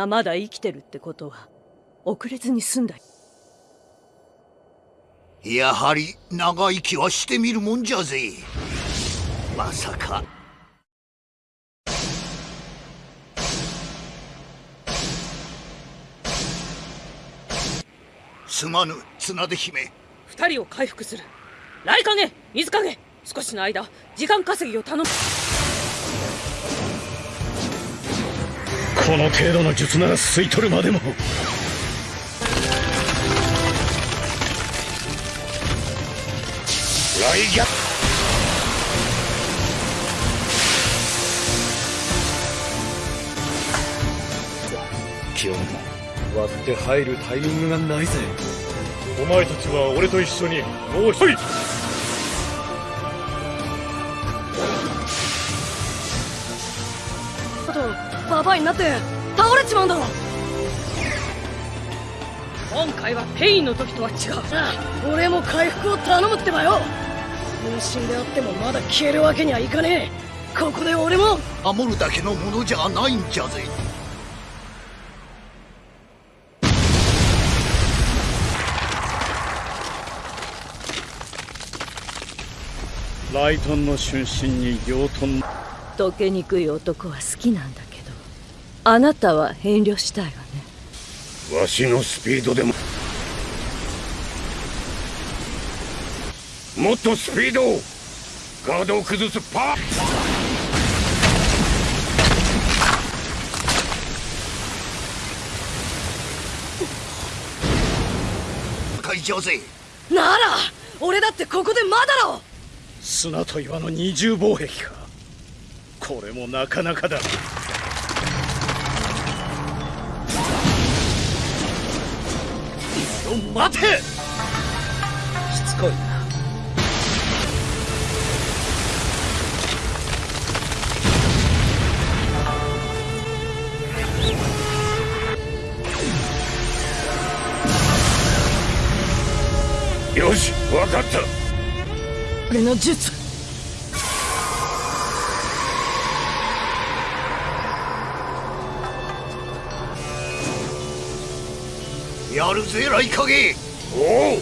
皆まだ生きてるってことは遅れずに済んだやはり長生きはしてみるもんじゃぜ。まさか。すまぬ綱手姫。二人を回復する。雷影水影少しの間時間稼ぎを頼むこの程度の術なら吸い取るまでも。来逆今日も割って入るタイミングがないぜ。お前たちは俺と一緒にもう一人ババアになって。倒れちまうんだろ。今回はペインの時とは違う俺も回復を頼むってばよ。分身であってもまだ消えるわけにはいかねえ。ここで俺も。守るだけのものじゃないんじゃぜ。ライトンの春心に養豚。溶けにくい男は好きなんだあなたは遠慮したいわね。わしのスピードでも。もっとスピードを。ガードを崩すパー。なら俺だってここでまだろ。砂と岩の二重防壁か。これもなかなかだ待て。しつこいな。よしわかった。俺の術。ぜ雷影お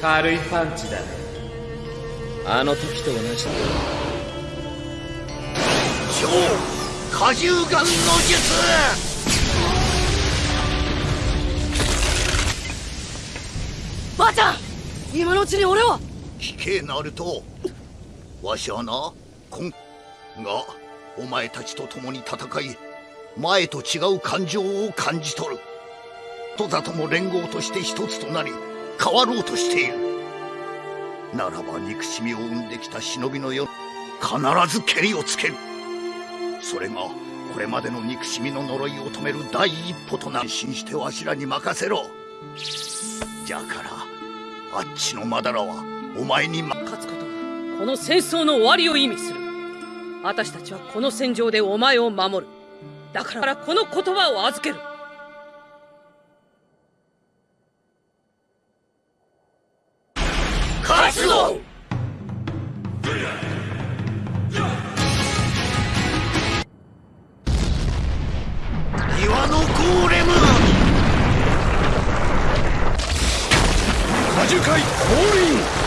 軽いパンチだね。あの時と同じだ。超荷重眼の術。ばあちゃん今のうちに俺を。聞けナルトわしはなこんがお前たちと共に戦い前と違う感情を感じ取る。とだとも連合として一つとなり変わろうとしている。ならば憎しみを生んできた忍びの世必ず蹴りをつける。それがこれまでの憎しみの呪いを止める第一歩となる。信じてわしらに任せろ。じゃからあっちのマダラはお前にま勝つこの戦争の終わりを意味する。私たちはこの戦場でお前を守る。だからこの言葉を預ける。勝つぞ岩のゴーレム!果樹海降臨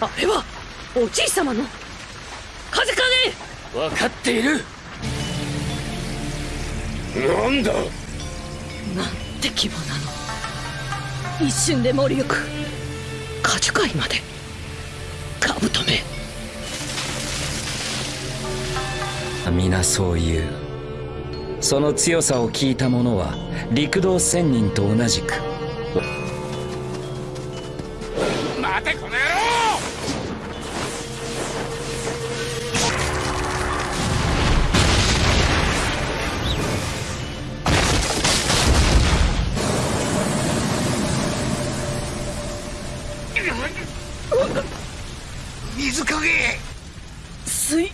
あれはおじい様の？風影分かっている。なんだ？なんて規模なの？一瞬で盛り行く。果樹海まで。カブトめ皆そう言うその強さを聞いた者は陸道仙人と同じく。待てこの野郎！水影水。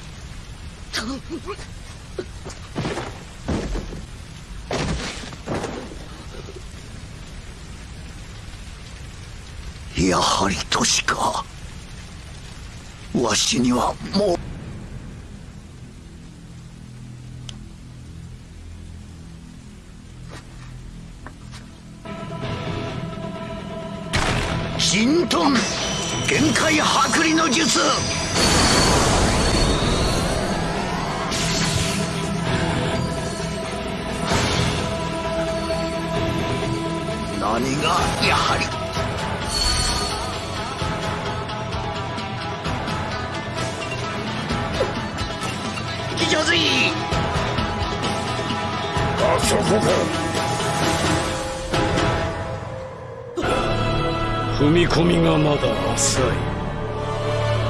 やはり都市か。わしにはもう。神遁限界剥離の術。何がやはりあそこか踏み込みがまだ浅い。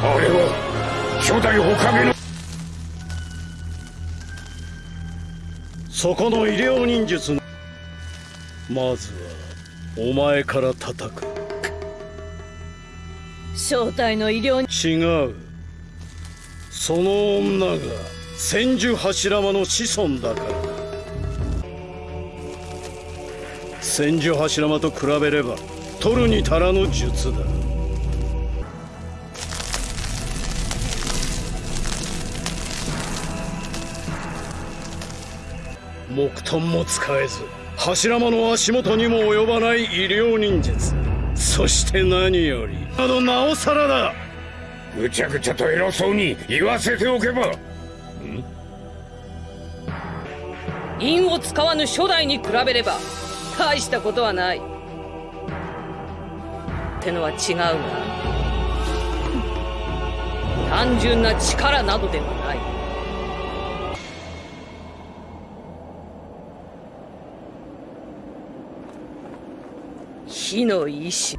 あれは初代おかげのそこの医療忍術のまずはお前から叩く。正体の医療違う。その女が千住柱間の子孫だから。だ千住柱間と比べれば取るに足らぬ術だ。木遁も使えず柱間の足元にも及ばない医療忍術。そして何より。あのなおさらだ。ぐちゃぐちゃと偉そうに言わせておけば。陰を使わぬ初代に比べれば大したことはない。ってのは違うが単純な力などではない。火の意志。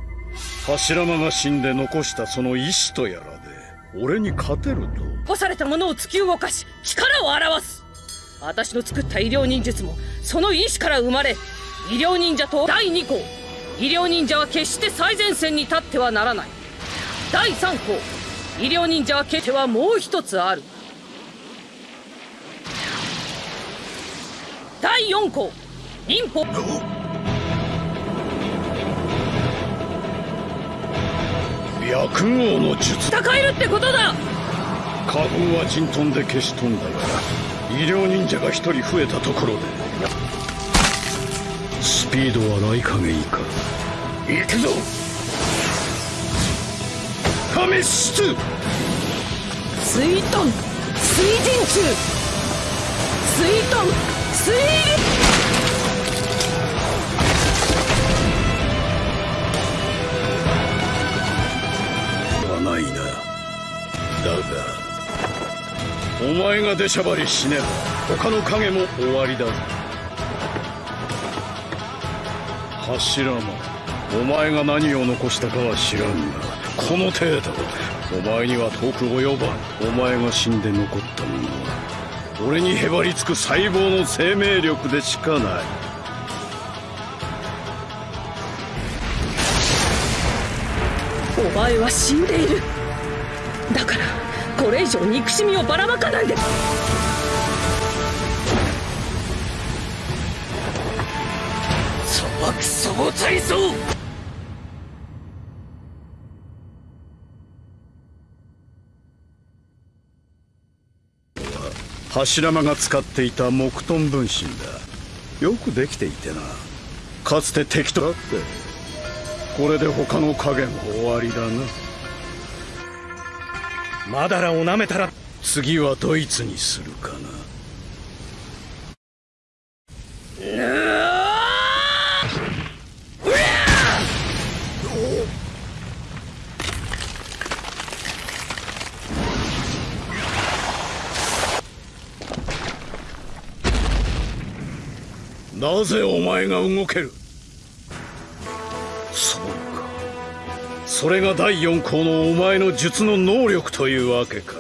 柱間が死んで残したその意志とやらで俺に勝てると。干されたものを突き動かし力を表す私の作った医療忍術もその意志から生まれ医療忍者と第2項医療忍者は決して最前線に立ってはならない。第3項医療忍者は決してはもう一つある。第4項忍法。白豪の術。戦えるってことだ。花粉は陣飛んで消し飛んだが医療忍者が一人増えたところでスピードはない加減いか。行くぞ!亀出水遁!水陣中!水遁!水!流はないな。だがお前が出しゃばり死ねば他の影も終わりだ。ぞ柱間お前が何を残したかは知らんがこの程度お前には遠く及ばん。お前が死んで残ったものは俺にへばりつく細胞の生命力でしかない。お前は死んでいる。だからこれ以上憎しみをばらまかないで。そばくそも体操柱間が使っていた木遁分身だ。よくできていてな。かつて敵と。なってこれで他の影も終わりだな。マダラを舐めたら次はドイツにするかな。なぜお前が動けるそれが第四項のお前の術の能力というわけか。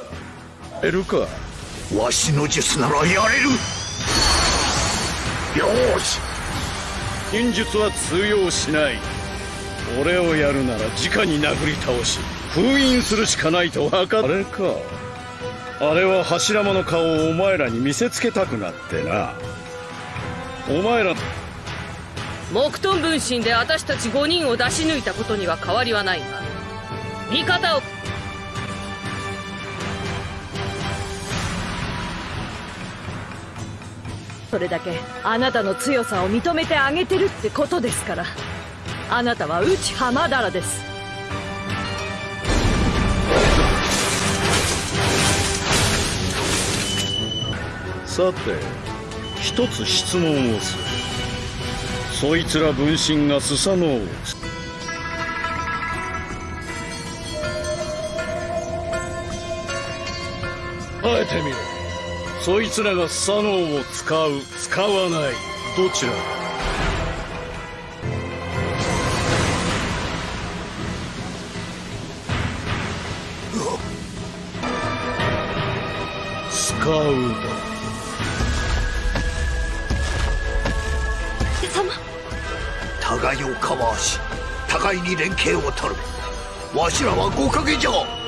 やるかわしの術ならやれる。よし。忍術は通用しない。俺をやるなら直に殴り倒し封印するしかないと分かあれか。あれは柱間の顔をお前らに見せつけたくなってな。お前ら木遁分身で私たち5人を出し抜いたことには変わりはないが味方を。それだけあなたの強さを認めてあげてるってことですからあなたは内浜だらです。さて一つ質問をする。そいつら分身がスサノオをつあえてみろそいつらがスサノオを使う使わない。どちら？だ使う互いをカバーし互いに連携を取る。わしらは五影じゃ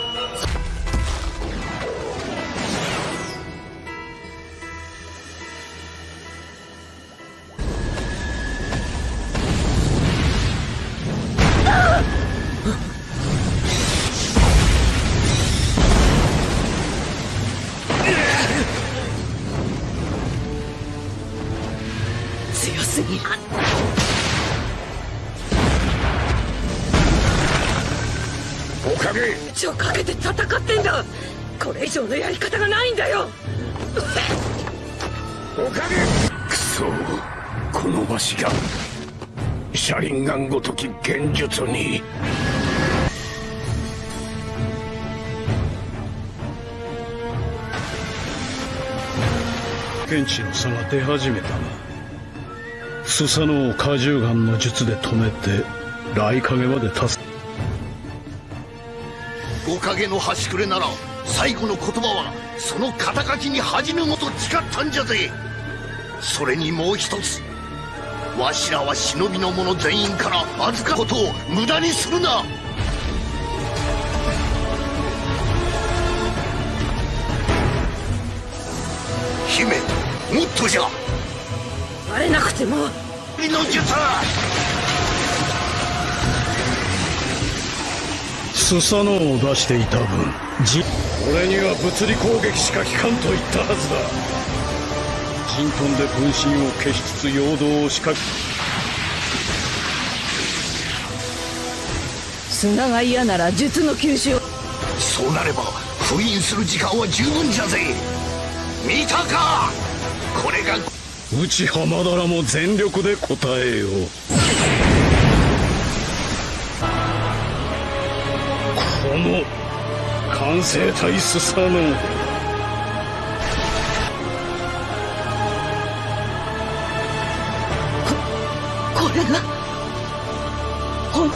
命をかけて戦ってんだ。これ以上のやり方がないんだよ。おかげ。くそ。このわしが。車輪ガンごとき剣術に。剣士の差が出始めたなスサノオ果汁ガンの術で止めて雷影まで助け五影の端くれなら最後の言葉はその肩書きに恥じぬごと誓ったんじゃぜ。それにもう一つ。わしらは忍びの者全員から預かることを無駄にするな。姫もっとじゃ。バレなくても。りの術スサノオを出していた分じ俺には物理攻撃しか効かんと言ったはずだ。陣遁で分身を消しつつ陽動を仕掛け砂が嫌なら術の吸収を。そうなれば封印する時間は十分じゃぜ。見たか！これが内浜田らも全力で答えようこの完成体スサノオこれが？ほん。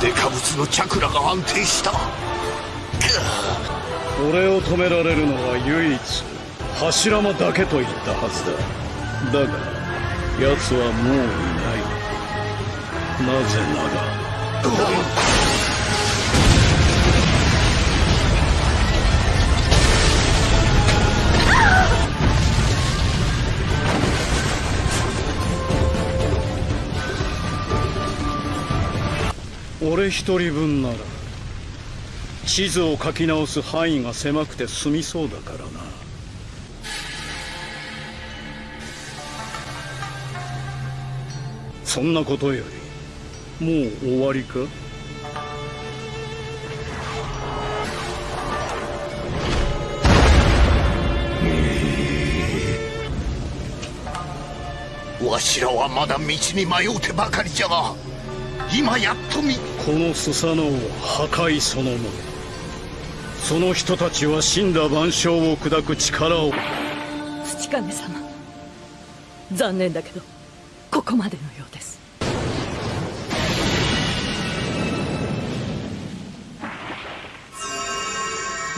デカブツのチャクラが安定した。俺を止められるのは唯一柱間だけと言ったはずだ。だが奴はもういない。なぜなら。俺一人分なら地図を書き直す範囲が狭くて済みそうだからな。そんなことよりもう終わりか？わしらはまだ道に迷うてばかりじゃが今やっと見このスサノオ破壊そのもの。その人たちは死んだ万象を砕く力を。土亀様。残念だけどこまでのようです。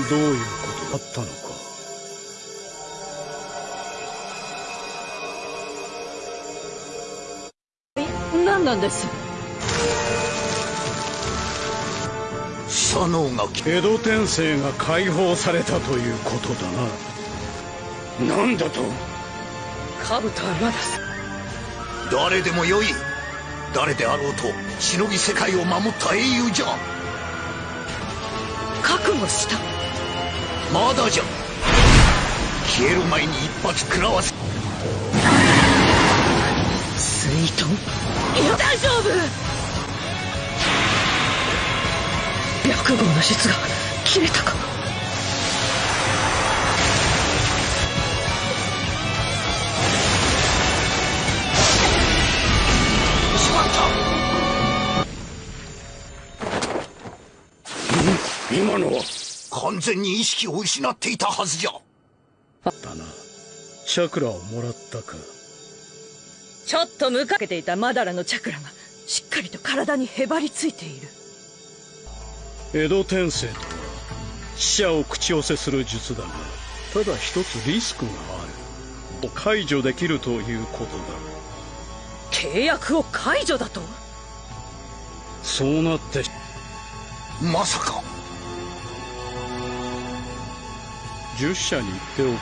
どういうことだったのか。何なんです？佐野が江戸天聖が解放されたということだな。何だと？カブタはまだ誰でもよい。誰であろうとしのぎ世界を守った英雄じゃ。覚悟した。まだじゃ。消える前に一発食らわせ。水遁いや大丈夫。白号の術が切れたか今のは完全に意識を失っていたはずじゃ。だな。チャクラをもらったか。ちょっと向かけていたマダラのチャクラがしっかりと体にへばりついている。江戸天聖とは死者を口寄せする術だがただ一つリスクがある。解除できるということだ。契約を解除だと？そうなって。まさか十社に言っておけ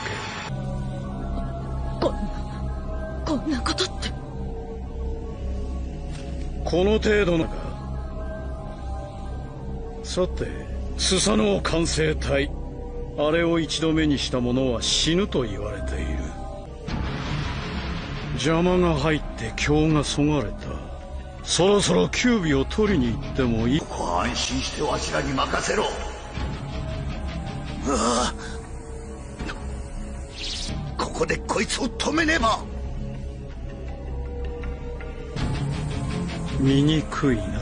こんなこんなことってこの程度のがさてスサノオ完成体あれを一度目にした者は死ぬと言われている邪魔が入って今日がそがれたそろそろキュービを取りに行ってもいいここは安心してわしらに任せろうわこいつを止めねば。醜いな。